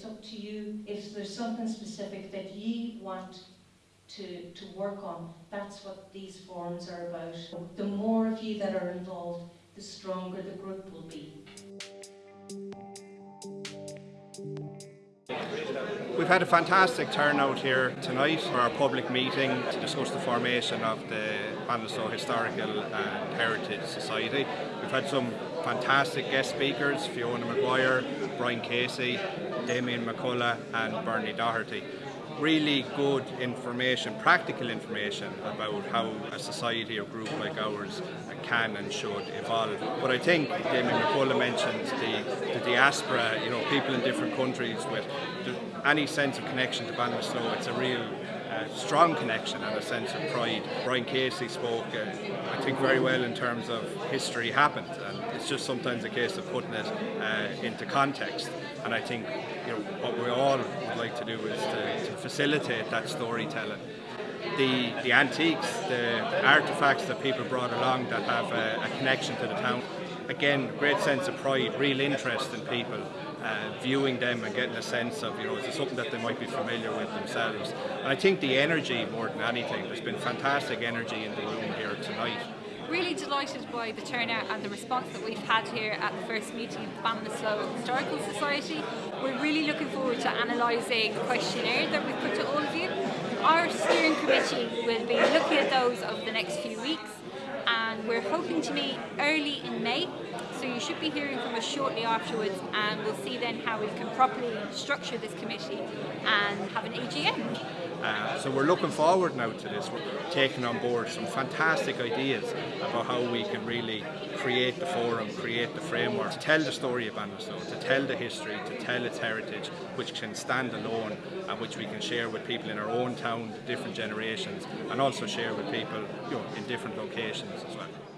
it's up to you. If there's something specific that you want to, to work on, that's what these forums are about. The more of you that are involved, the stronger the group will be. We've had a fantastic turnout here tonight for our public meeting to discuss the formation of the Ballinasloe Historical and Heritage Society. We've had some fantastic guest speakers, Fiona McGuire, Brian Casey, Damien McCullough and Bernie Doherty really good information, practical information about how a society or group like ours can and should evolve. But I think Damien McCullough mentioned the, the diaspora, you know, people in different countries with any sense of connection to Ballinasloe. It's a real uh, strong connection and a sense of pride. Brian Casey spoke, uh, I think, very well in terms of history happened, and it's just sometimes a case of putting it uh, into context. And I think you know what we all would like to do is to, to facilitate that storytelling. The, the antiques, the artefacts that people brought along that have a, a connection to the town. Again, great sense of pride, real interest in people uh, viewing them and getting a sense of, you know, is it something that they might be familiar with themselves. And I think the energy more than anything, there's been fantastic energy in the room here tonight. Delighted by the turnout and the response that we've had here at the first meeting of the Ballinasloe Historical Society. We're really looking forward to analysing the questionnaire that we've put to all of you. Our steering committee will be looking at those over the next few weeks and we're hoping to meet early in May so you should be hearing from us shortly afterwards and we'll see then how we can properly structure this committee and have an AGM. So we're looking forward now to this. We're taking on board some fantastic ideas about how we can really create the forum, create the framework, to tell the story of Ballinasloe, to tell the history, to tell its heritage, which can stand alone and which we can share with people in our own town, different generations, and also share with people you know, in different locations as well.